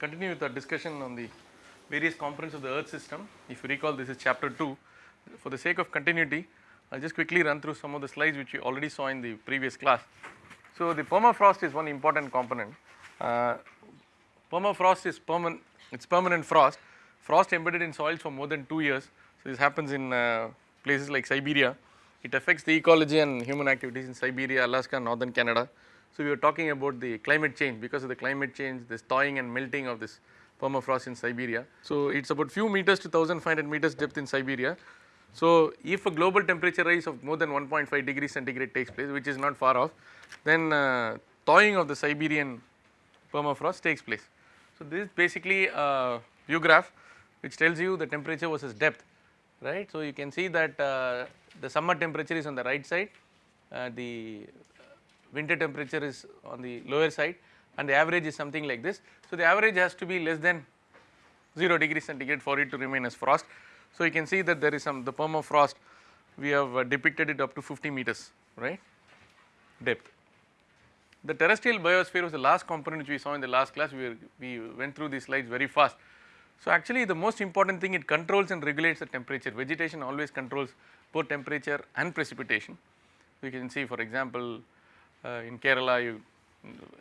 continue with our discussion on the various components of the earth system. If you recall this is chapter 2. For the sake of continuity, I'll just quickly run through some of the slides which you already saw in the previous class. So the permafrost is one important component. Uh, permafrost is permanent, it's permanent frost, frost embedded in soils for more than 2 years. So this happens in uh, places like Siberia. It affects the ecology and human activities in Siberia, Alaska, northern Canada. So we were talking about the climate change because of the climate change, this thawing and melting of this permafrost in Siberia. So it's about few meters to 1500 meters depth in Siberia. So if a global temperature rise of more than 1.5 degrees centigrade takes place, which is not far off, then uh, thawing of the Siberian permafrost takes place. So this is basically a view graph which tells you the temperature versus depth, right. So you can see that uh, the summer temperature is on the right side, uh, the winter temperature is on the lower side and the average is something like this. So the average has to be less than 0 degree centigrade for it to remain as frost. So you can see that there is some the permafrost we have uh, depicted it up to 50 meters right depth. The terrestrial biosphere was the last component which we saw in the last class we, were, we went through these slides very fast. So actually the most important thing it controls and regulates the temperature vegetation always controls both temperature and precipitation. You can see for example in Kerala you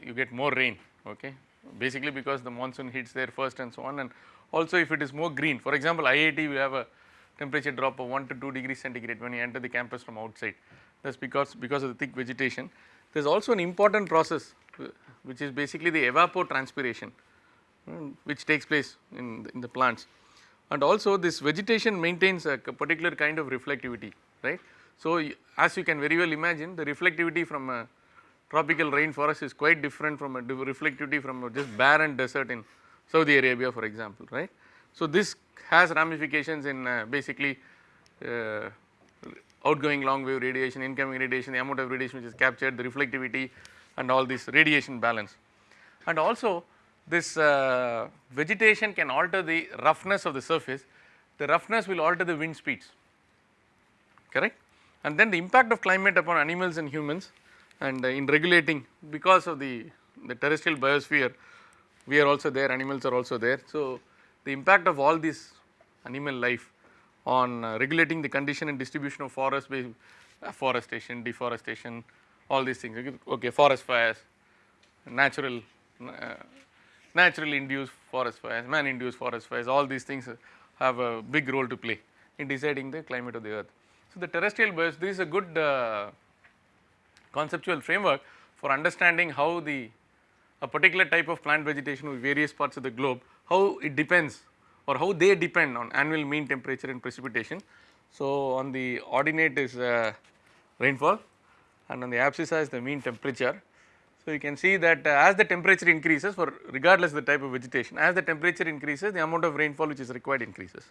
you get more rain okay basically because the monsoon hits there first and so on and also if it is more green for example IIT we have a temperature drop of 1 to 2 degrees centigrade when you enter the campus from outside that is because because of the thick vegetation. There is also an important process uh, which is basically the evapotranspiration um, which takes place in the, in the plants and also this vegetation maintains a particular kind of reflectivity right. So as you can very well imagine the reflectivity from a tropical rainforest is quite different from a reflectivity from just barren desert in Saudi Arabia for example, right. So this has ramifications in uh, basically uh, outgoing long wave radiation, incoming radiation, the amount of radiation which is captured, the reflectivity and all this radiation balance. And also this uh, vegetation can alter the roughness of the surface, the roughness will alter the wind speeds, correct. And then the impact of climate upon animals and humans and in regulating because of the, the terrestrial biosphere we are also there animals are also there. So, the impact of all this animal life on uh, regulating the condition and distribution of forest based afforestation, deforestation all these things okay forest fires, natural uh, naturally induced forest fires, man induced forest fires all these things have a big role to play in deciding the climate of the earth. So, the terrestrial biosphere this is a good uh, conceptual framework for understanding how the a particular type of plant vegetation with various parts of the globe, how it depends or how they depend on annual mean temperature and precipitation. So, on the ordinate is uh, rainfall and on the abscissa is the mean temperature. So, you can see that uh, as the temperature increases for regardless of the type of vegetation, as the temperature increases the amount of rainfall which is required increases,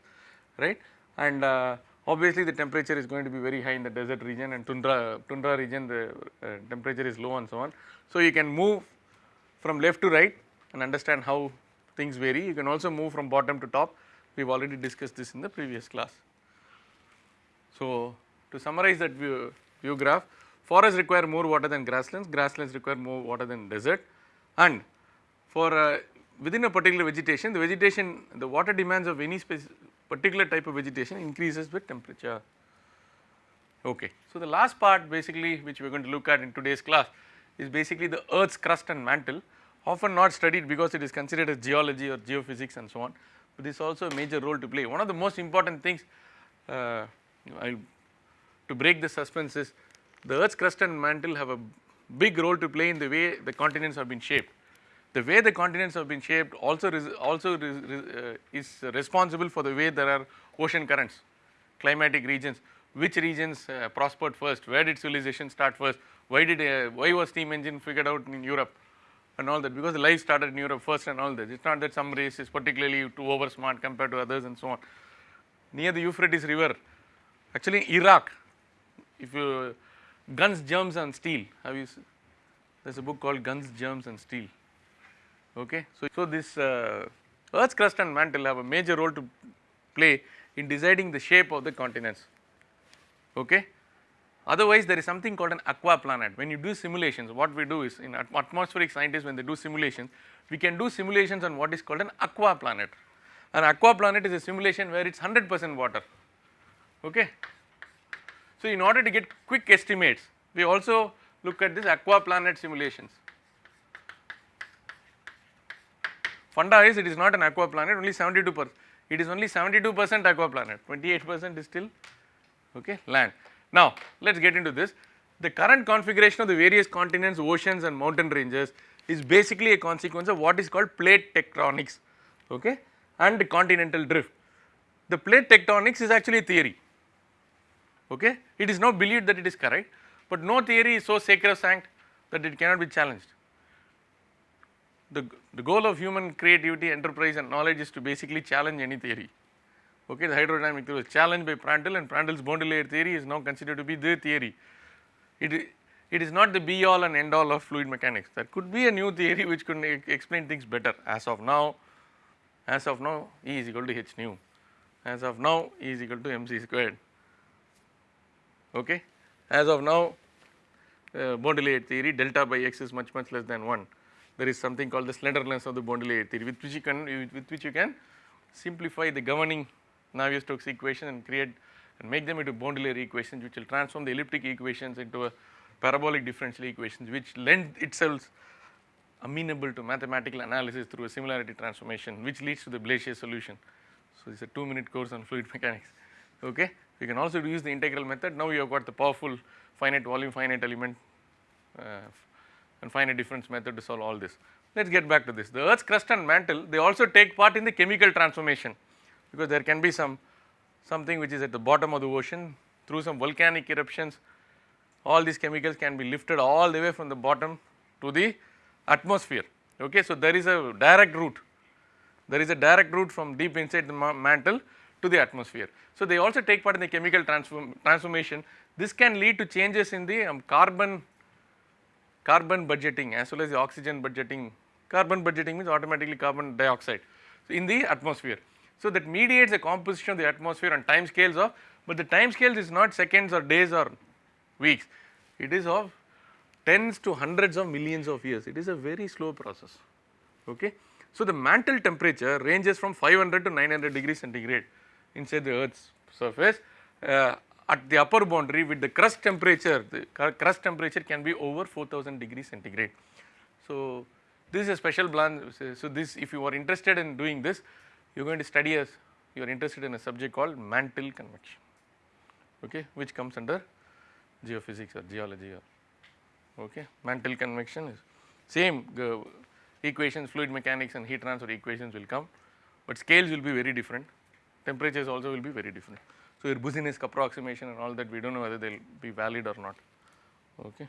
right. And uh, obviously the temperature is going to be very high in the desert region and tundra, tundra region the uh, temperature is low and so on. So, you can move from left to right and understand how things vary. You can also move from bottom to top, we have already discussed this in the previous class. So, to summarize that view, view graph, forests require more water than grasslands, grasslands require more water than desert and for uh, within a particular vegetation, the vegetation, the water demands of any particular type of vegetation increases with temperature. Okay. So, the last part basically which we are going to look at in today's class is basically the earth's crust and mantle often not studied because it is considered as geology or geophysics and so on, but this is also a major role to play. One of the most important things uh, to break the suspense is the earth's crust and mantle have a big role to play in the way the continents have been shaped. The way the continents have been shaped also also uh, is responsible for the way there are ocean currents, climatic regions, which regions uh, prospered first, where did civilization start first, why did uh, why was steam engine figured out in Europe and all that? Because life started in Europe first and all that. It is not that some race is particularly too over smart compared to others and so on. Near the Euphrates river, actually Iraq, if you guns, germs and steel, have you, there is a book called Guns, Germs and Steel, okay. So, so this uh, earth's crust and mantle have a major role to play in deciding the shape of the continents, okay. Otherwise, there is something called an aqua planet. When you do simulations, what we do is in at- atmospheric scientists when they do simulations, we can do simulations on what is called an aqua planet. An aqua planet is a simulation where it's 100 percent water, okay. So, in order to get quick estimates, we also look at this aqua planet simulations. Funda is it is not an aqua planet only 72 percent, it is only 72 percent aqua planet, 28 percent is still okay land. Now let us get into this. The current configuration of the various continents, oceans and mountain ranges is basically a consequence of what is called plate tectonics okay and continental drift. The plate tectonics is actually a theory okay. It is now believed that it is correct, but no theory is so sacrosanct that it cannot be challenged. The, the goal of human creativity, enterprise and knowledge is to basically challenge any theory. Okay, the hydrodynamic theory was challenged by Prandtl and Prandtl's boundary layer theory is now considered to be the theory. It, it is not the be all and end all of fluid mechanics. There could be a new theory which could explain things better. As of now, as of now E is equal to h nu. As of now E is equal to mc squared. Okay. As of now, uh, boundary layer theory delta by x is much much less than 1. There is something called the slenderness of the boundary layer theory with which you can with which you can simplify the governing Navier-Stokes equation and create and make them into boundary layer equations which will transform the elliptic equations into a parabolic differential equations which lend itself amenable to mathematical analysis through a similarity transformation which leads to the Blasius solution. So, it is a 2 minute course on fluid mechanics. Okay. You can also use the integral method. Now, you have got the powerful finite volume, finite element uh, and finite difference method to solve all this. Let us get back to this. The earth's crust and mantle they also take part in the chemical transformation because there can be some something which is at the bottom of the ocean through some volcanic eruptions all these chemicals can be lifted all the way from the bottom to the atmosphere. Okay. So, there is a direct route, there is a direct route from deep inside the ma- mantle to the atmosphere. So, they also take part in the chemical transform transformation. This can lead to changes in the um, carbon carbon budgeting as well as the oxygen budgeting. Carbon budgeting means automatically carbon dioxide so in the atmosphere. So, that mediates the composition of the atmosphere on time scales of, but the time scales is not seconds or days or weeks, it is of tens to hundreds of millions of years, it is a very slow process. Okay. So, the mantle temperature ranges from 500 to 900 degrees centigrade inside the earth's surface. Uh, at the upper boundary with the crust temperature, the crust temperature can be over 4000 degrees centigrade. So, this is a special plan. So, this if you are interested in doing this, you are going to study as you are interested in a subject called mantle convection, okay, which comes under geophysics or geology or okay. Mantle convection is same equations, fluid mechanics and heat transfer equations will come, but scales will be very different, temperatures also will be very different. So, your Boussinesq approximation and all that we do not know whether they will be valid or not. Okay.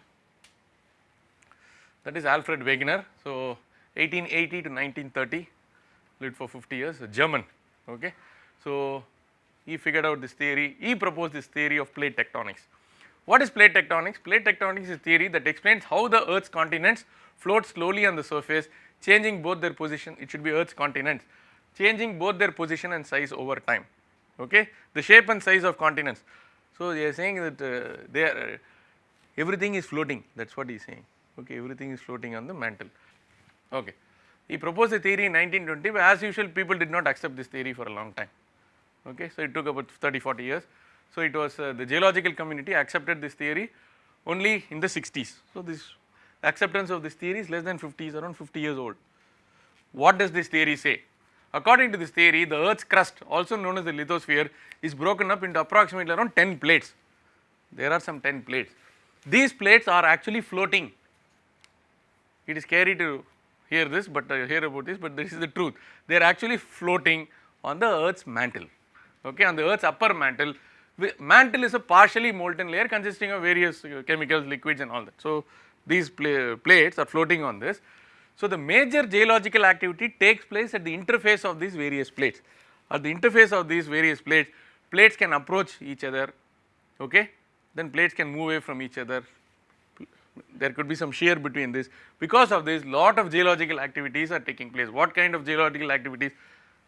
That is Alfred Wegener. So, 1880 to 1930 lived for 50 years, German. Okay. So, he figured out this theory, he proposed this theory of plate tectonics. What is plate tectonics? Plate tectonics is theory that explains how the earth's continents float slowly on the surface changing both their position, it should be earth's continents, changing both their position and size over time, okay. The shape and size of continents. So, they are saying that uh, they are, uh, everything is floating that is what he is saying, okay, everything is floating on the mantle, okay. He proposed a theory in 1920 but as usual people did not accept this theory for a long time, okay. So, it took about 30 40 years. So, it was uh, the geological community accepted this theory only in the 60s. So, this acceptance of this theory is less than 50 is around 50 years old. What does this theory say? According to this theory the earth's crust also known as the lithosphere is broken up into approximately around 10 plates. There are some 10 plates. These plates are actually floating. It is scary to hear this but uh, hear about this but this is the truth. They are actually floating on the earth's mantle okay on the earth's upper mantle mantle is a partially molten layer consisting of various uh, chemicals liquids and all that. So, these pla plates are floating on this. So, the major geological activity takes place at the interface of these various plates. At the interface of these various plates, plates can approach each other, okay? then plates can move away from each other. There could be some shear between this. Because of this, lot of geological activities are taking place. What kind of geological activities?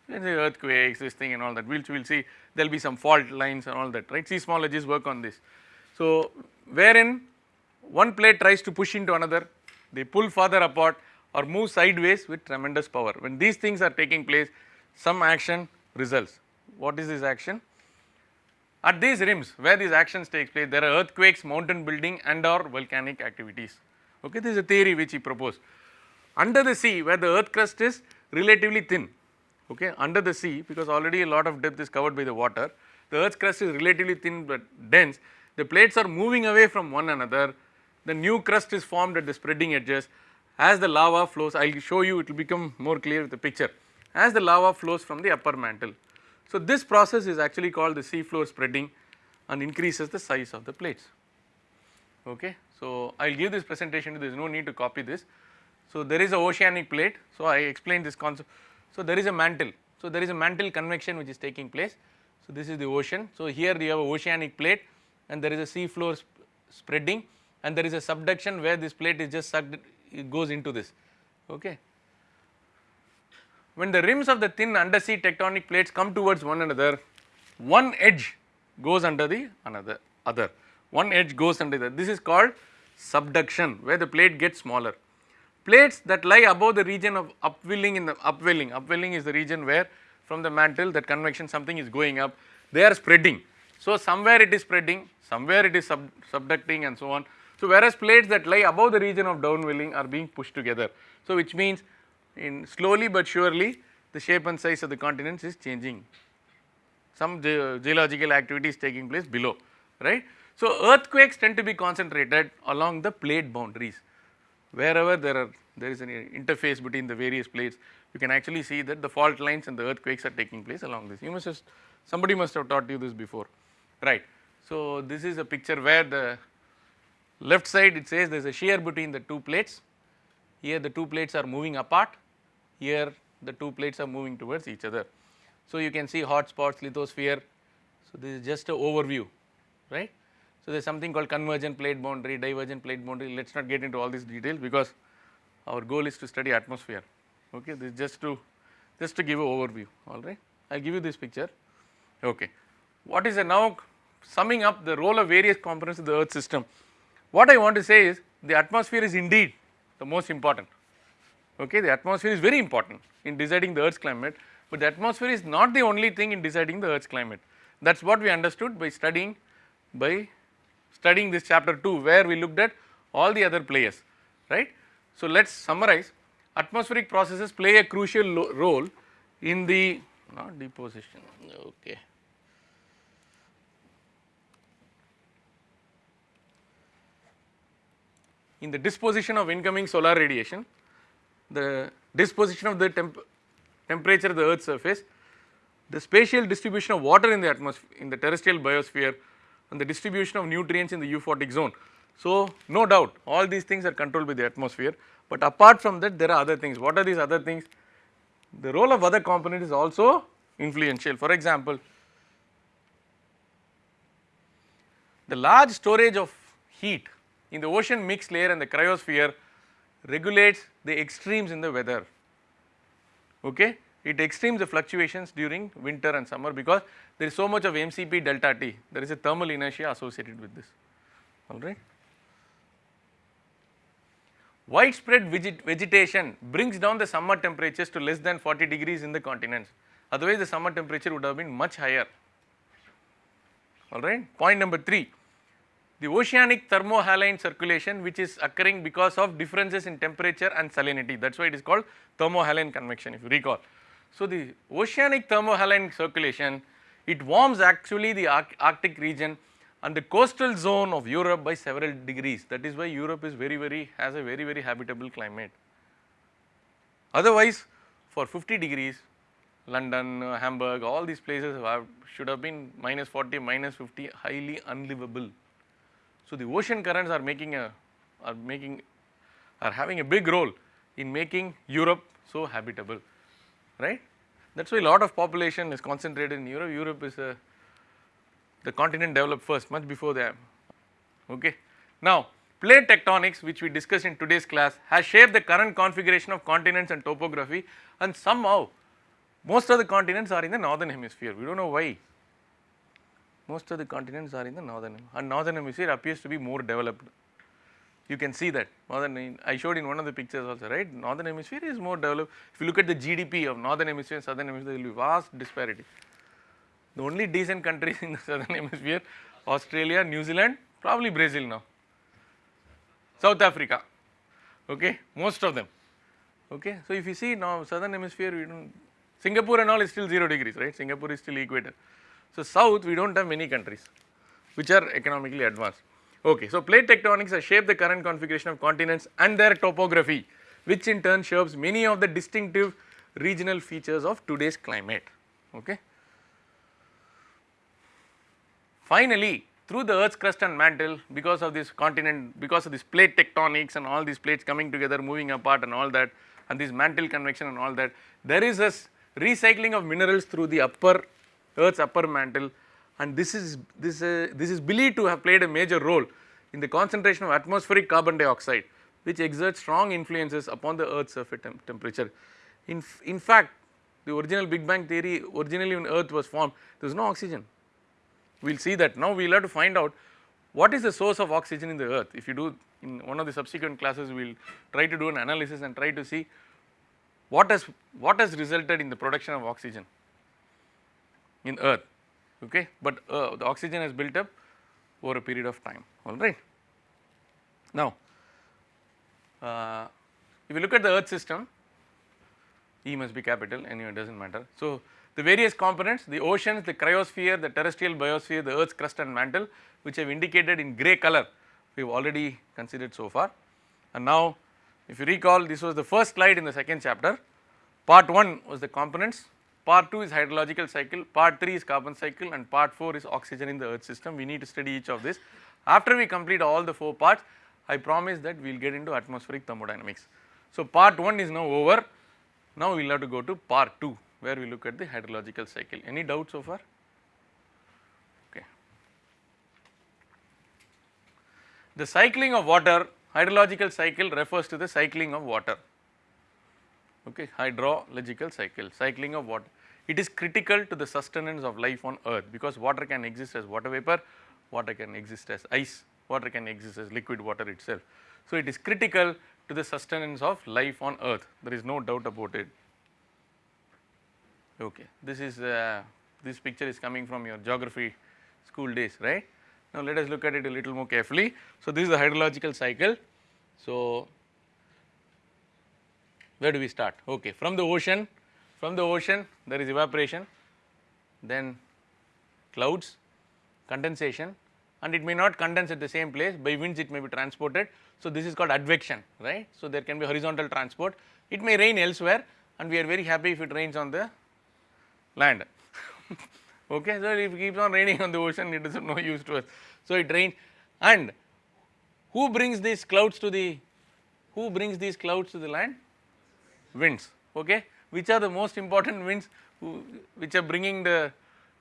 Let's say earthquakes, this thing and all that. We'll, we'll see there will be some fault lines and all that, right? Seismologists work on this. So, wherein one plate tries to push into another, they pull further apart or move sideways with tremendous power. When these things are taking place, some action results. What is this action? At these rims where these actions take place, there are earthquakes, mountain building and or volcanic activities. Okay, this is a theory which he proposed. Under the sea where the earth crust is relatively thin, okay, under the sea because already a lot of depth is covered by the water, the earth's crust is relatively thin but dense, the plates are moving away from one another, the new crust is formed at the spreading edges, as the lava flows, I will show you it will become more clear with the picture, as the lava flows from the upper mantle. So, this process is actually called the sea floor spreading and increases the size of the plates. Okay. So, I will give this presentation there is no need to copy this. So, there is a oceanic plate. So, I explained this concept. So, there is a mantle. So, there is a mantle convection which is taking place. So, this is the ocean. So, here you have a oceanic plate and there is a sea floor sp spreading and there is a subduction where this plate is just sucked goes into this. Okay. When the rims of the thin undersea tectonic plates come towards one another, one edge goes under the another other, one edge goes under the this is called subduction where the plate gets smaller. Plates that lie above the region of upwelling in the upwelling, upwelling is the region where from the mantle that convection something is going up, they are spreading. So, somewhere it is spreading, somewhere it is sub, subducting and so on. So, whereas plates that lie above the region of downwelling are being pushed together. So, which means in slowly but surely the shape and size of the continents is changing. Some ge geological activity is taking place below, right. So, earthquakes tend to be concentrated along the plate boundaries. Wherever there are there is an interface between the various plates, you can actually see that the fault lines and the earthquakes are taking place along this. You must somebody must have taught you this before, right. So, this is a picture where the left side it says there is a shear between the two plates, here the two plates are moving apart here the two plates are moving towards each other. So, you can see hot spots, lithosphere. So, this is just a overview, right. So, there is something called convergent plate boundary, divergent plate boundary, let us not get into all these details because our goal is to study atmosphere, okay. This is just to, just to give an overview, alright. I will give you this picture, okay. What is a now summing up the role of various components of the earth system. What I want to say is the atmosphere is indeed the most important, okay. The atmosphere is very important in deciding the earth's climate, but the atmosphere is not the only thing in deciding the earth's climate. That is what we understood by studying, by studying this chapter 2 where we looked at all the other players, right. So, let us summarize atmospheric processes play a crucial role in the not deposition, okay. In the disposition of incoming solar radiation, the disposition of the temp temperature of the earth's surface, the spatial distribution of water in the atmosphere in the terrestrial biosphere and the distribution of nutrients in the euphotic zone. So, no doubt all these things are controlled by the atmosphere, but apart from that there are other things. What are these other things? The role of other components is also influential. For example, the large storage of heat in the ocean mixed layer and the cryosphere regulates the extremes in the weather, okay. It extremes the fluctuations during winter and summer because there is so much of MCP delta T, there is a thermal inertia associated with this, alright. Widespread vegetation brings down the summer temperatures to less than 40 degrees in the continents, otherwise the summer temperature would have been much higher, alright. Point number 3, the oceanic thermohaline circulation which is occurring because of differences in temperature and salinity that is why it is called thermohaline convection if you recall. So, the oceanic thermohaline circulation it warms actually the arctic region and the coastal zone of Europe by several degrees that is why Europe is very very has a very very habitable climate. Otherwise for 50 degrees London, uh, Hamburg all these places have, should have been minus 40, minus 50 highly unlivable. So, the ocean currents are making a are making are having a big role in making Europe so habitable right. That is why a lot of population is concentrated in Europe, Europe is a the continent developed first much before them okay. Now plate tectonics which we discussed in today's class has shaped the current configuration of continents and topography and somehow most of the continents are in the northern hemisphere we do not know why most of the continents are in the northern and northern hemisphere appears to be more developed. You can see that northern I showed in one of the pictures also right northern hemisphere is more developed. If you look at the GDP of northern hemisphere and southern hemisphere there will be vast disparity. The only decent countries in the southern hemisphere Australia, New Zealand, probably Brazil now, South Africa, okay, most of them, okay. So, if you see now southern hemisphere we do Singapore and all is still 0 degrees, right, Singapore is still equator. So, south we do not have many countries which are economically advanced. Okay, so plate tectonics has shaped the current configuration of continents and their topography which in turn shapes many of the distinctive regional features of today's climate. Okay. Finally, through the earth's crust and mantle because of this continent, because of this plate tectonics and all these plates coming together moving apart and all that and this mantle convection and all that, there is a recycling of minerals through the upper earth's upper mantle and this is this uh, this is believed to have played a major role in the concentration of atmospheric carbon dioxide which exerts strong influences upon the earth's surface temp temperature. In, in fact, the original big bang theory originally when earth was formed there was no oxygen we will see that. Now we will have to find out what is the source of oxygen in the earth. If you do in one of the subsequent classes we will try to do an analysis and try to see what has what has resulted in the production of oxygen in earth okay but uh, the oxygen has built up over a period of time alright. Now uh, if you look at the earth system E must be capital anyway it does not matter. So the various components the oceans, the cryosphere, the terrestrial biosphere, the earth's crust and mantle which I have indicated in grey color we have already considered so far. And now if you recall this was the first slide in the second chapter, part 1 was the components, part 2 is hydrological cycle, part 3 is carbon cycle and part 4 is oxygen in the earth system. We need to study each of this. After we complete all the 4 parts, I promise that we will get into atmospheric thermodynamics. So part 1 is now over, now we will have to go to part 2 where we look at the hydrological cycle. Any doubt so far? Okay. The cycling of water, hydrological cycle refers to the cycling of water, okay, hydrological cycle, cycling of water. It is critical to the sustenance of life on earth because water can exist as water vapor, water can exist as ice, water can exist as liquid water itself. So, it is critical to the sustenance of life on earth, there is no doubt about it. Okay. This is uh, this picture is coming from your geography school days, right. Now let us look at it a little more carefully. So this is the hydrological cycle. So where do we start? Okay, from the ocean, from the ocean there is evaporation, then clouds, condensation and it may not condense at the same place by winds it may be transported. So this is called advection, right. So there can be horizontal transport, it may rain elsewhere and we are very happy if it rains on the land. okay, so if it keeps on raining on the ocean, it is of no use to us. So it rains, and who brings these clouds to the, who brings these clouds to the land? Winds. Okay, which are the most important winds who, which are bringing the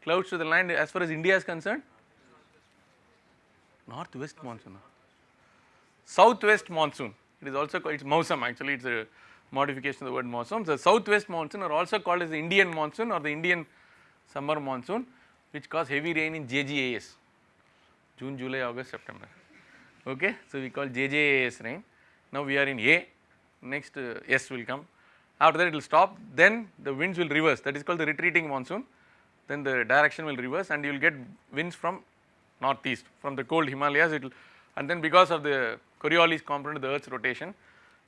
clouds to the land as far as India is concerned? Northwest monsoon, southwest monsoon. It is also called, it is Mausam actually, it is a modification of the word monsoon. The southwest monsoon are also called as the Indian monsoon or the Indian summer monsoon which cause heavy rain in JJAS June, July, August, September. Okay. So, we call JJAS rain. Now, we are in A next uh, S will come after that it will stop then the winds will reverse that is called the retreating monsoon then the direction will reverse and you will get winds from northeast from the cold Himalayas it will and then because of the Coriolis component of the earth's rotation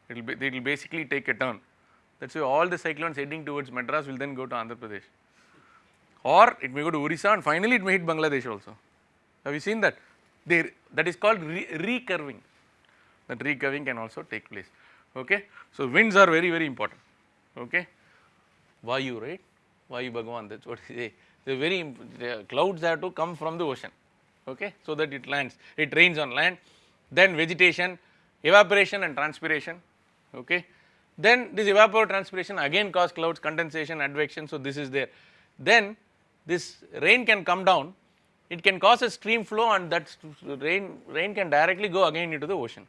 it will be it will basically take a turn. That is why all the cyclones heading towards Madras will then go to Andhra Pradesh or it may go to Orissa and finally it may hit Bangladesh also. Have you seen that? They, that is called re recurving, that recurving can also take place. Okay. So, winds are very very important. Okay. Vayu right, Vayu Bhagavan that is what he say. The very the clouds have to come from the ocean. Okay, so that it lands, it rains on land, then vegetation, evaporation and transpiration. Okay. Then this evapotranspiration again cause clouds condensation advection. So this is there. Then this rain can come down. It can cause a stream flow and that rain rain can directly go again into the ocean.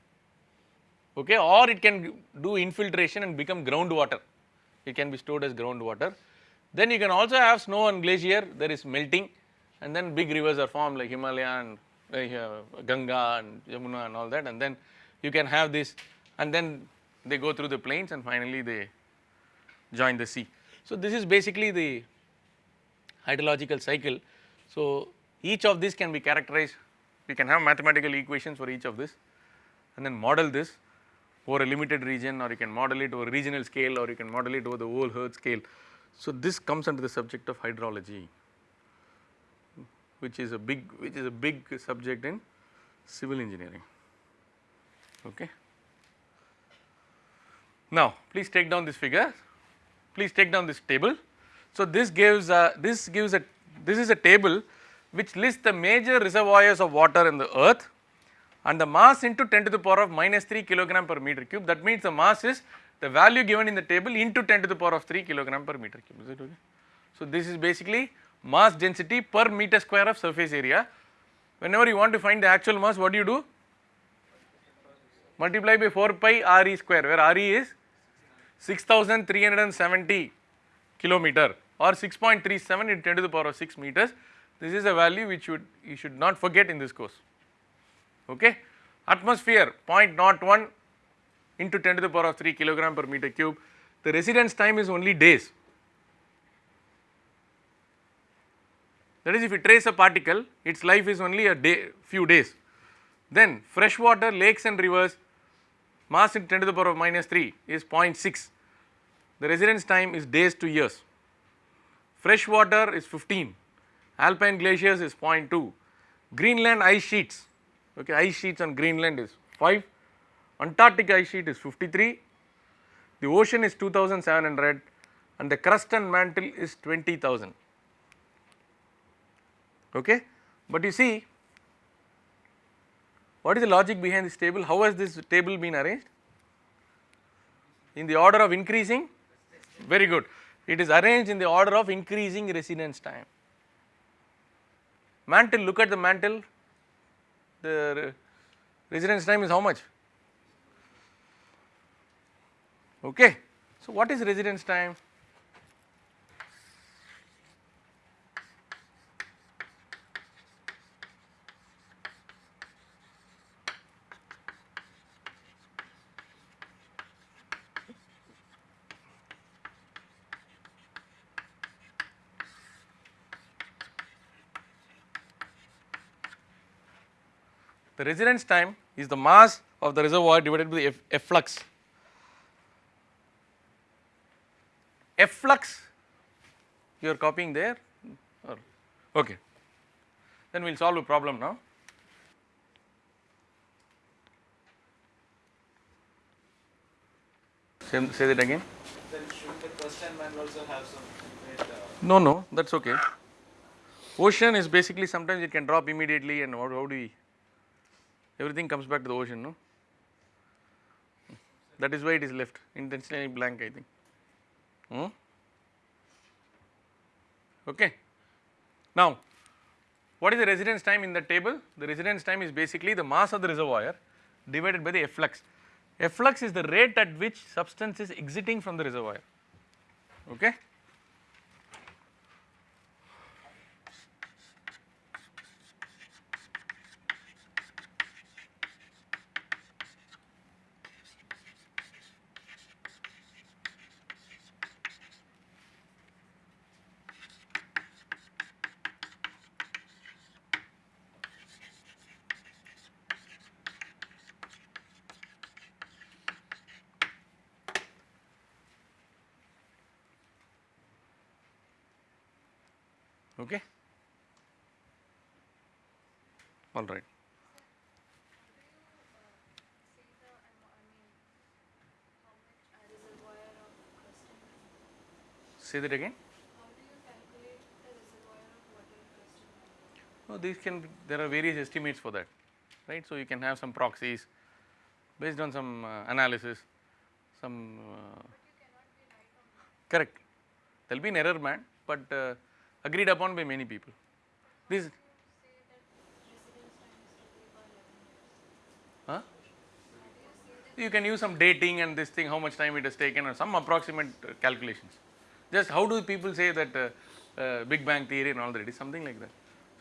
Okay? Or it can do infiltration and become groundwater it can be stored as groundwater. Then you can also have snow and glacier there is melting and then big rivers are formed like Himalaya and uh, Ganga and Yamuna and all that and then you can have this and then they go through the plains and finally they join the sea. So, this is basically the hydrological cycle. So, each of these can be characterized, we can have mathematical equations for each of this and then model this over a limited region or you can model it over regional scale or you can model it over the whole earth scale. So, this comes under the subject of hydrology which is a big which is a big subject in civil engineering. Okay. Now, please take down this figure, please take down this table. So, this gives a, this gives a this is a table which lists the major reservoirs of water in the earth and the mass into 10 to the power of minus 3 kilogram per meter cube that means the mass is the value given in the table into 10 to the power of 3 kilogram per meter cube is it okay. So, this is basically mass density per meter square of surface area. Whenever you want to find the actual mass what do you do? Multiply by 4 pi Re square where Re is 6370 kilometer or 6.37 into 10 to the power of 6 meters. This is a value which should you should not forget in this course. Okay. Atmosphere 0.01 into 10 to the power of 3 kilogram per meter cube. The residence time is only days. That is if you trace a particle, its life is only a day, few days. Then freshwater lakes and rivers mass in 10 to the power of minus 3 is 0.6. The residence time is days to years. Freshwater is 15, alpine glaciers is 0.2, Greenland ice sheets, okay, ice sheets on Greenland is 5, Antarctic ice sheet is 53, the ocean is 2700 and the crust and mantle is 20,000 okay. But you see what is the logic behind this table? How has this table been arranged? In the order of increasing? Very good. It is arranged in the order of increasing residence time. Mantle, look at the mantle. The residence time is how much? Okay. So, what is residence time? The residence time is the mass of the reservoir divided by the efflux. Efflux you are copying there or okay. Then we will solve a problem now. Say, say that again. Then should the question manual also have some uh, No, no, that is okay. Ocean is basically sometimes it can drop immediately and how, how do we everything comes back to the ocean no that is why it is left intentionally blank I think hmm? okay. Now what is the residence time in the table the residence time is basically the mass of the reservoir divided by the efflux efflux is the rate at which substance is exiting from the reservoir okay all right say that again no these can be, there are various estimates for that right so you can have some proxies based on some uh, analysis some uh, correct there will be an error man but uh, agreed upon by many people. This huh? You can use some dating and this thing how much time it has taken or some approximate uh, calculations. Just how do people say that uh, uh, Big Bang theory and all that it is something like that.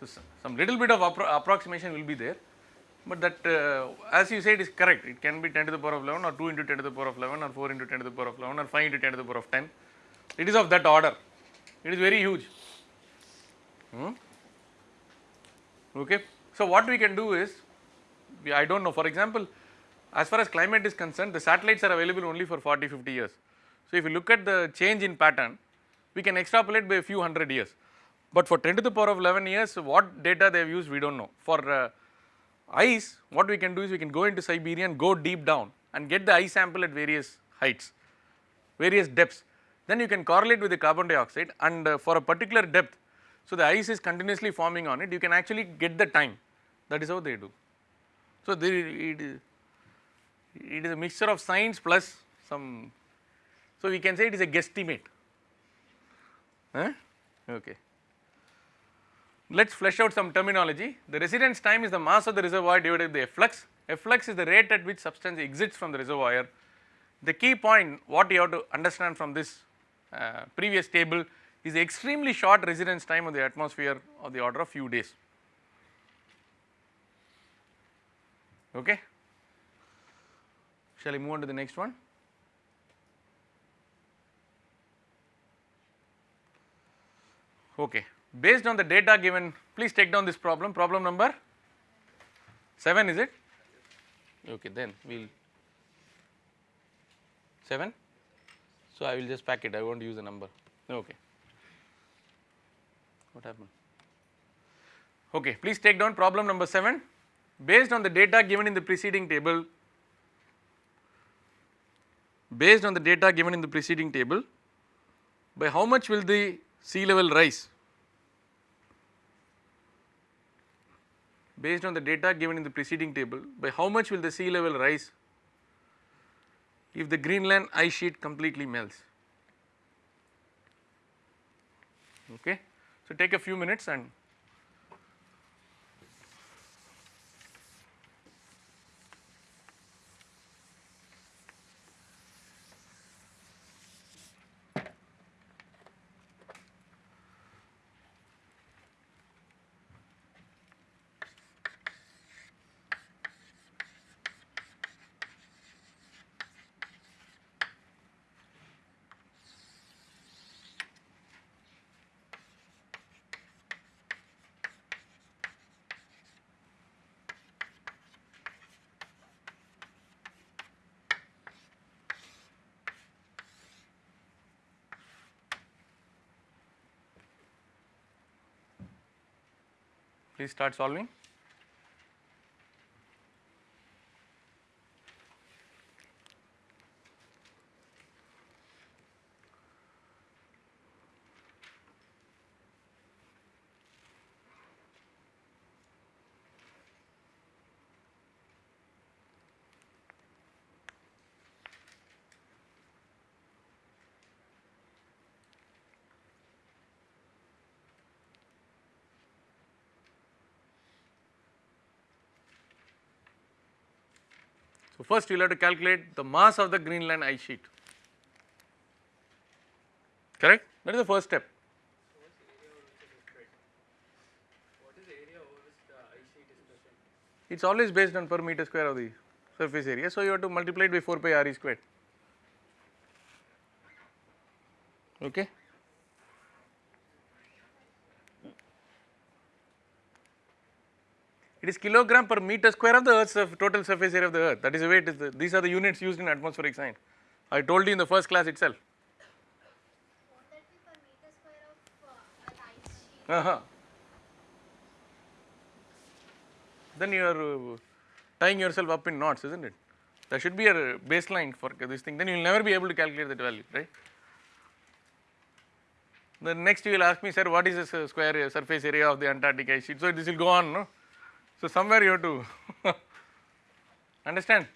So, some little bit of appro- approximation will be there, but that uh, as you said is correct. It can be 10 to the power of 11 or 2 into 10 to the power of 11 or 4 into 10 to the power of 11 or 5 into 10 to the power of 10. It is of that order. It is very huge. Hmm? Okay. So, what we can do is, we, I do not know for example, as far as climate is concerned the satellites are available only for 40 50 years. So, if you look at the change in pattern we can extrapolate by a few hundred years, but for 10 to the power of 11 years what data they have used we do not know. For uh, ice what we can do is we can go into Siberia and go deep down and get the ice sample at various heights, various depths. Then you can correlate with the carbon dioxide and uh, for a particular depth, so the ice is continuously forming on it, you can actually get the time. That is how they do. So, it, it is a mixture of science plus some, so we can say it is a guesstimate. Huh? Okay. Let us flesh out some terminology. The residence time is the mass of the reservoir divided by the efflux. Efflux is the rate at which substance exits from the reservoir. The key point what you have to understand from this uh, previous table is the extremely short residence time of the atmosphere of the order of few days. Okay. Shall we move on to the next one? Okay. Based on the data given, please take down this problem, problem number 7 is it? Okay, then we will 7. So, I will just pack it, I won't use a number. Okay. What happened? Okay, please take down problem number 7. Based on the data given in the preceding table, based on the data given in the preceding table, by how much will the sea level rise? Based on the data given in the preceding table, by how much will the sea level rise if the Greenland ice sheet completely melts? Okay. So, take a few minutes and please start solving. First you will have to calculate the mass of the Greenland ice sheet, correct? That is the first step. It is always based on per meter square of the surface area. So, you have to multiply it by 4 pi r e squared. Okay. It is kilogram per meter square of the earth's total surface area of the earth. That is the way it is. The, these are the units used in atmospheric science. I told you in the first class itself. Uh? Uh-huh. Then you are uh, tying yourself up in knots, isn't it? There should be a baseline for this thing. Then you will never be able to calculate that value, right? The next you will ask me, sir, what is the s- square uh, surface area of the Antarctic ice sheet? So this will go on, no? So somewhere you have to understand.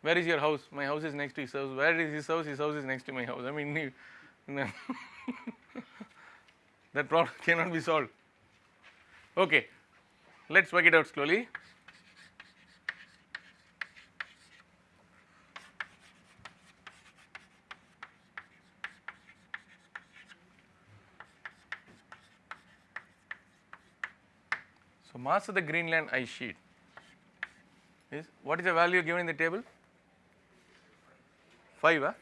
Where is your house? My house is next to his house. Where is his house? His house is next to my house. I mean, that problem cannot be solved. Okay, let us work it out slowly. Mass of the Greenland ice sheet. Is what is the value given in the table? 5 huh?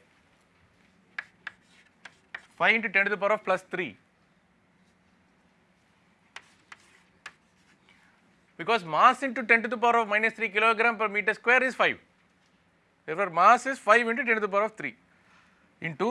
5 into 10 to the power of plus 3 because mass into 10 to the power of minus 3 kilogram per meter square is 5 therefore mass is 5 into 10 to the power of 3 into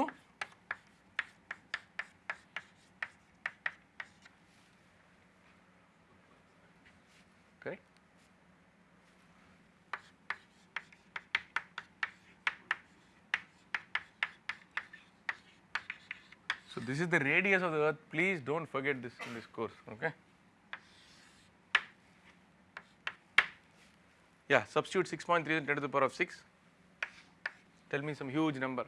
So this is the radius of the earth. Please don't forget this in this course. Okay. Yeah, substitute 6.3 10 to the power of 6. Tell me some huge number.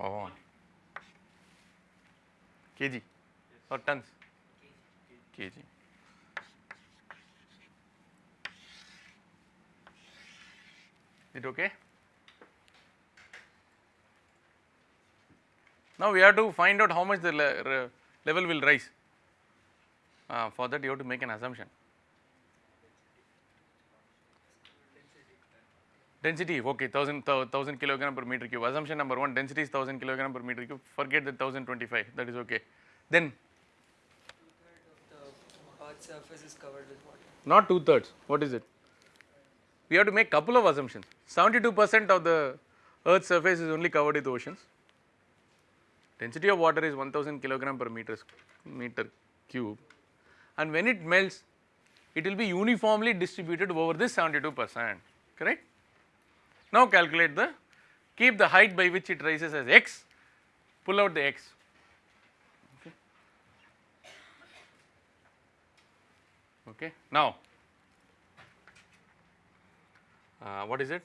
Oh. kg or tons? kg. It okay? Now we have to find out how much the le level will rise. Uh, for that you have to make an assumption. Density, okay, 1000, 1000 kilogram per meter cube. Assumption number one, density is 1000 kilogram per meter cube. Forget the 1025, that is okay. Then, The earth surface is covered with water. not two thirds, what is it? We have to make couple of assumptions. 72% of the earth's surface is only covered with oceans. Density of water is 1000 kilogram per meter, meter cube and when it melts it will be uniformly distributed over this 72 percent correct. Now calculate the keep the height by which it rises as x pull out the x okay. Now Uh, what is it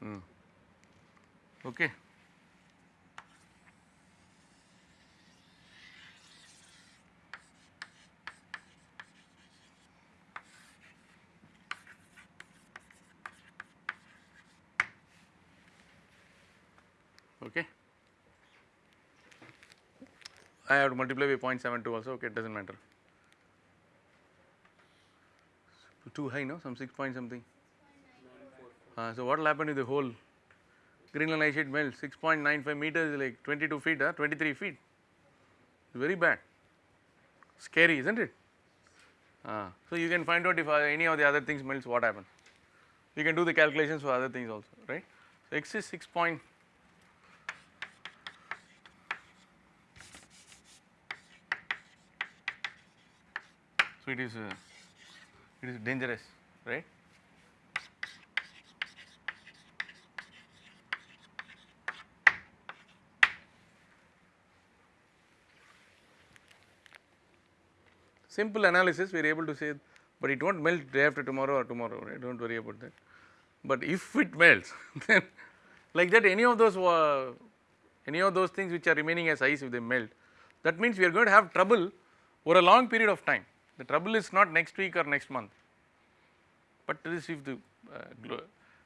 Hmm. Okay. Okay. I have to multiply by 0.72 also, okay, it does not matter. Too high, no? Some 6 point something. Uh, so what will happen if the whole Greenland ice sheet melts? 6.95 meters is like 22 feet, huh? 23 feet. Very bad. Scary, isn't it? Uh, so you can find out if uh, any of the other things melts, what happens. You can do the calculations for other things also, right? So x is 6 it is, uh, it is dangerous, right? simple analysis we are able to say but it won't melt day after tomorrow or tomorrow right do not worry about that. But if it melts then like that any of those uh, any of those things which are remaining as ice if they melt that means we are going to have trouble over a long period of time. The trouble is not next week or next month, but this if the uh, glo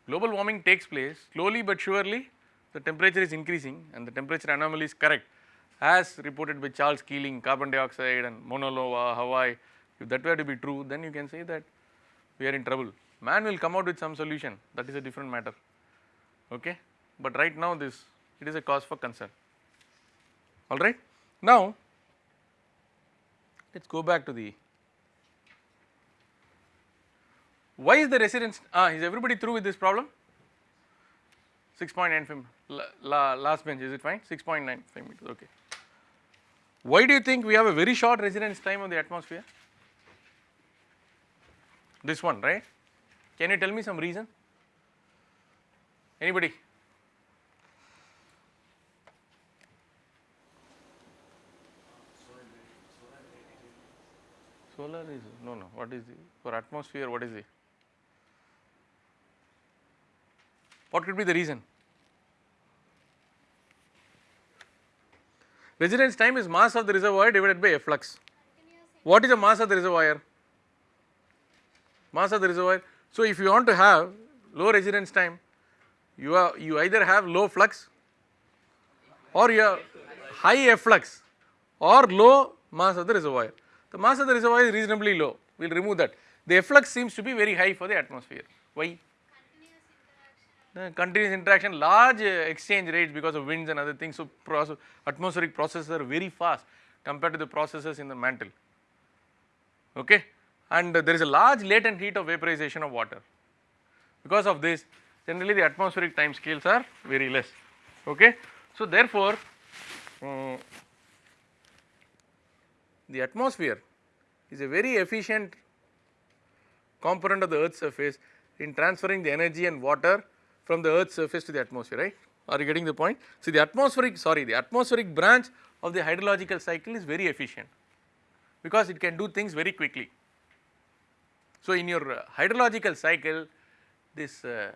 global warming takes place slowly but surely the temperature is increasing and the temperature anomaly is correct as reported by Charles Keeling, carbon dioxide and Mauna Loa, Hawaii, if that were to be true, then you can say that we are in trouble. Man will come out with some solution, that is a different matter, okay. But right now this, it is a cause for concern, alright. Now, let us go back to the Why is the residence, ah, is everybody through with this problem? 6.95 la, la, last bench, is it fine? 6.95 meters, okay. Why do you think we have a very short residence time of the atmosphere? This one, right? Can you tell me some reason? Anybody? Solar is, no, no, what is the, for atmosphere, what is the? What could be the reason? Residence time is mass of the reservoir divided by efflux. What is the mass of the reservoir? Mass of the reservoir. So, if you want to have low residence time, you are you either have low flux or you have high efflux or low mass of the reservoir. The mass of the reservoir is reasonably low, we will remove that. The efflux seems to be very high for the atmosphere. Why? Continuous interaction, large exchange rates because of winds and other things. So, process, atmospheric processes are very fast compared to the processes in the mantle. Okay? And there is a large latent heat of vaporization of water. Because of this, generally the atmospheric time scales are very less. Okay? So, therefore, um, the atmosphere is a very efficient component of the earth's surface in transferring the energy and water from the earth's surface to the atmosphere right? Are you getting the point? See the atmospheric sorry the atmospheric branch of the hydrological cycle is very efficient because it can do things very quickly. So in your uh, hydrological cycle this uh,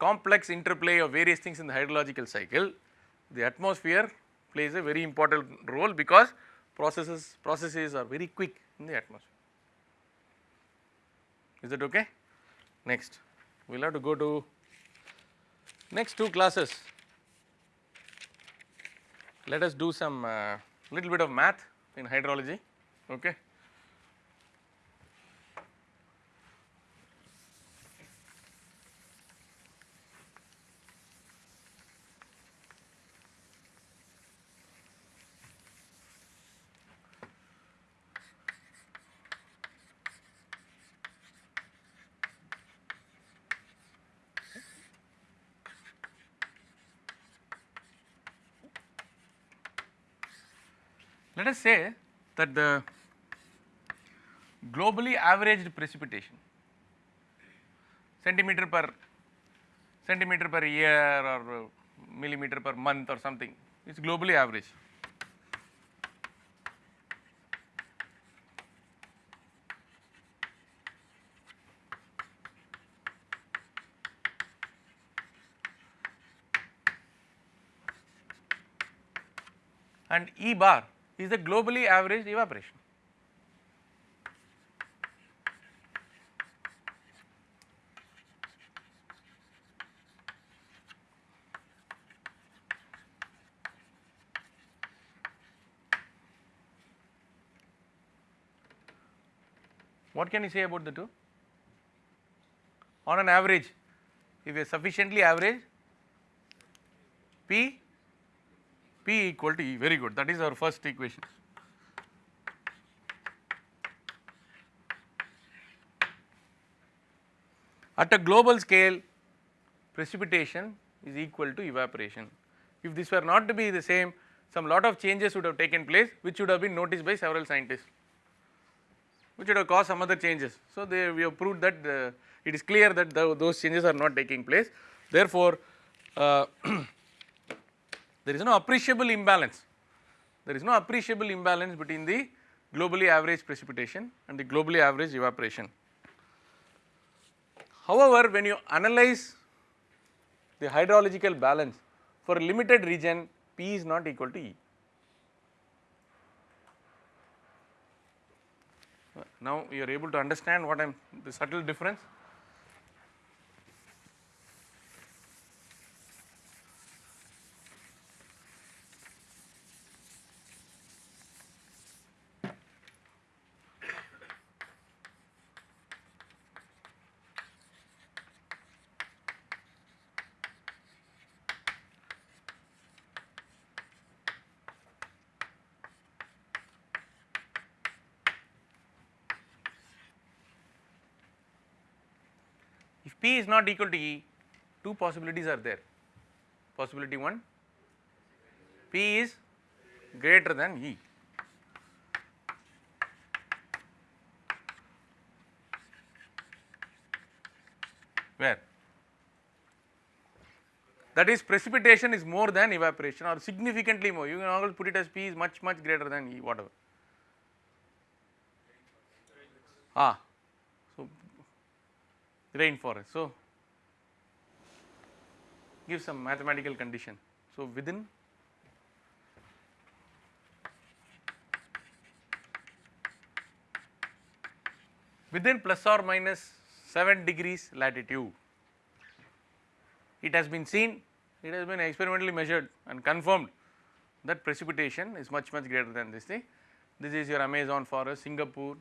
complex interplay of various things in the hydrological cycle the atmosphere plays a very important role because processes processes are very quick in the atmosphere. Is that okay? Next. We will have to go to next two classes. Let us do some uh, little bit of math in hydrology okay Let us say that the globally averaged precipitation centimeter per centimeter per year or millimeter per month or something is globally average. and E bar is the globally averaged evaporation. What can you say about the two? On an average, if you are sufficiently average, P P equal to E, very good, that is our first equation. At a global scale, precipitation is equal to evaporation. If this were not to be the same, some lot of changes would have taken place which would have been noticed by several scientists, which would have caused some other changes. So, they we have proved that the, it is clear that the, those changes are not taking place. Therefore, uh, there is no appreciable imbalance. There is no appreciable imbalance between the globally average precipitation and the globally average evaporation. However, when you analyze the hydrological balance for a limited region, P is not equal to E. Now, you are able to understand what I am the subtle difference. Not equal to E, two possibilities are there. Possibility 1, P is greater than E. Where? That is precipitation is more than evaporation or significantly more. You can always put it as P is much much greater than E whatever. Ah, rainforest. So give some mathematical condition. So within within plus or minus 7 degrees latitude. It has been seen, it has been experimentally measured and confirmed that precipitation is much much greater than this thing. This is your Amazon forest, Singapore,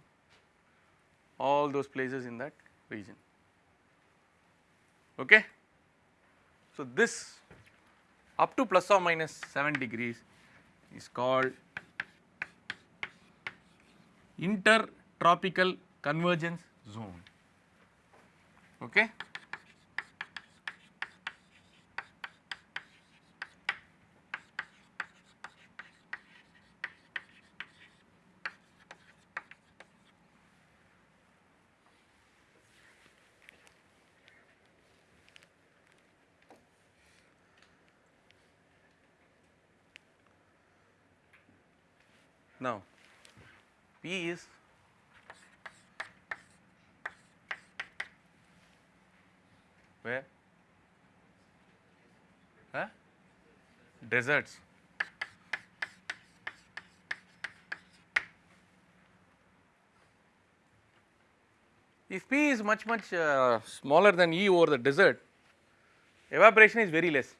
all those places in that region. Okay. So, this up to plus or minus 7 degrees is called intertropical convergence zone. Okay. Now, P is where? Huh? Deserts. If P is much much uh, smaller than E over the desert, evaporation is very less.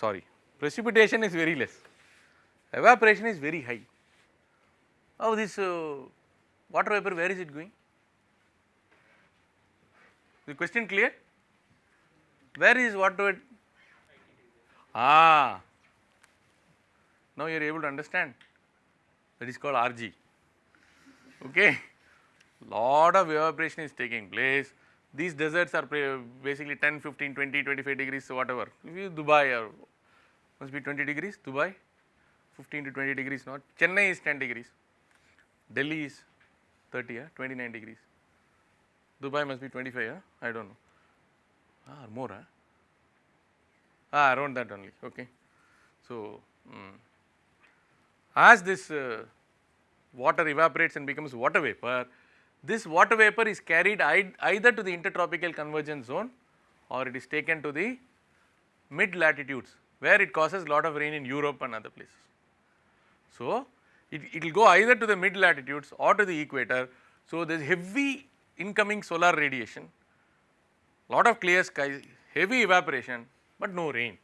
Sorry, precipitation is very less evaporation is very high. How this uh, water vapor where is it going? The question clear? Where is water vapor? Ah, now you are able to understand that is called RG. Okay, lot of evaporation is taking place. These deserts are basically 10, 15, 20, 25 degrees, so whatever. Dubai or must be 20 degrees, Dubai, 15 to 20 degrees not. Chennai is 10 degrees, Delhi is 30, yeah, 29 degrees. Dubai must be 25, yeah? I don't know. Ah, or more, huh? Ah, around that only, okay. So, mm, as this uh, water evaporates and becomes water vapor, this water vapor is carried either to the intertropical convergence zone or it is taken to the mid latitudes where it causes a lot of rain in Europe and other places. So, it will go either to the mid latitudes or to the equator. So, there is heavy incoming solar radiation, lot of clear sky, heavy evaporation, but no rain.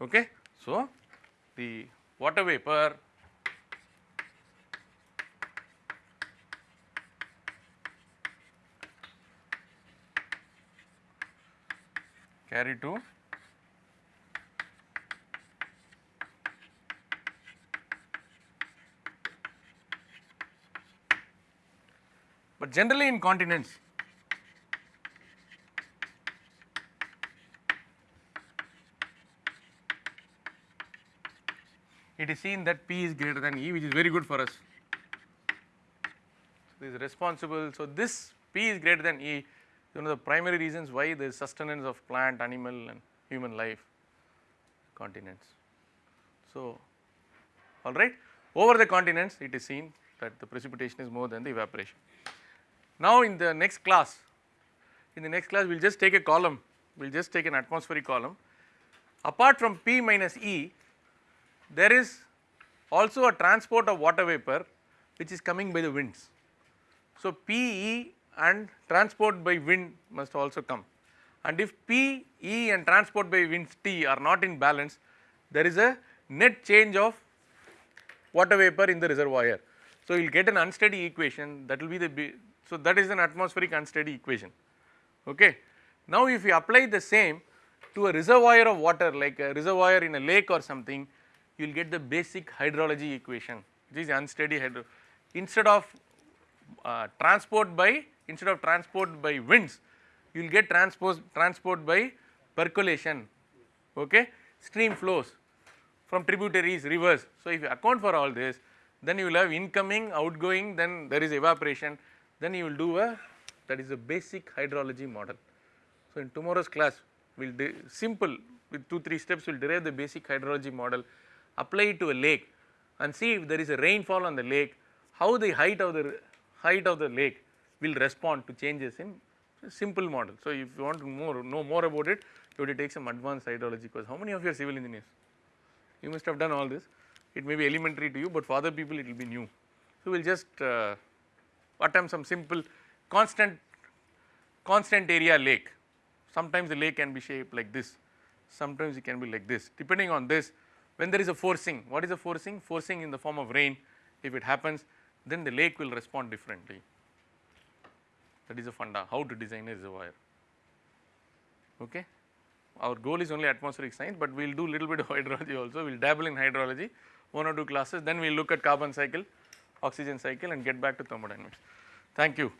Okay. So, the water vapor carry to but generally in continents it is seen that P is greater than E which is very good for us. So, this is responsible. So, this P is greater than E is one of the primary reasons why there is sustenance of plant, animal and human life continents. So, alright over the continents it is seen that the precipitation is more than the evaporation. Now, in the next class, in the next class we will just take a column, we will just take an atmospheric column. Apart from P minus E, there is also a transport of water vapor which is coming by the winds. So, PE and transport by wind must also come and if P, E and transport by winds T are not in balance, there is a net change of water vapor in the reservoir. So, you will get an unsteady equation that will be the, so that is an atmospheric unsteady equation. Okay. Now, if you apply the same to a reservoir of water like a reservoir in a lake or something, you will get the basic hydrology equation which is unsteady hydro. Instead of uh, transport by instead of transport by winds, you will get transport, transport by percolation, okay, stream flows from tributaries, rivers. So, if you account for all this, then you will have incoming, outgoing, then there is evaporation, then you will do a, that is a basic hydrology model. So, in tomorrow's class, we will do simple with 2 3 steps we will derive the basic hydrology model, apply it to a lake and see if there is a rainfall on the lake, how the height of the height of the lake will respond to changes in simple model. So, if you want to more know more about it, you have to take some advanced hydrology course. How many of you are civil engineers? You must have done all this. It may be elementary to you, but for other people it will be new. So, we will just uh, attempt some simple constant constant area lake. Sometimes the lake can be shaped like this, sometimes it can be like this. Depending on this, when there is a forcing, what is a forcing? Forcing in the form of rain, if it happens, then the lake will respond differently. That is a funda, how to design a reservoir. Okay. Our goal is only atmospheric science, but we will do little bit of hydrology also, we will dabble in hydrology, one or two classes, then we will look at carbon cycle, oxygen cycle and get back to thermodynamics. Thank you.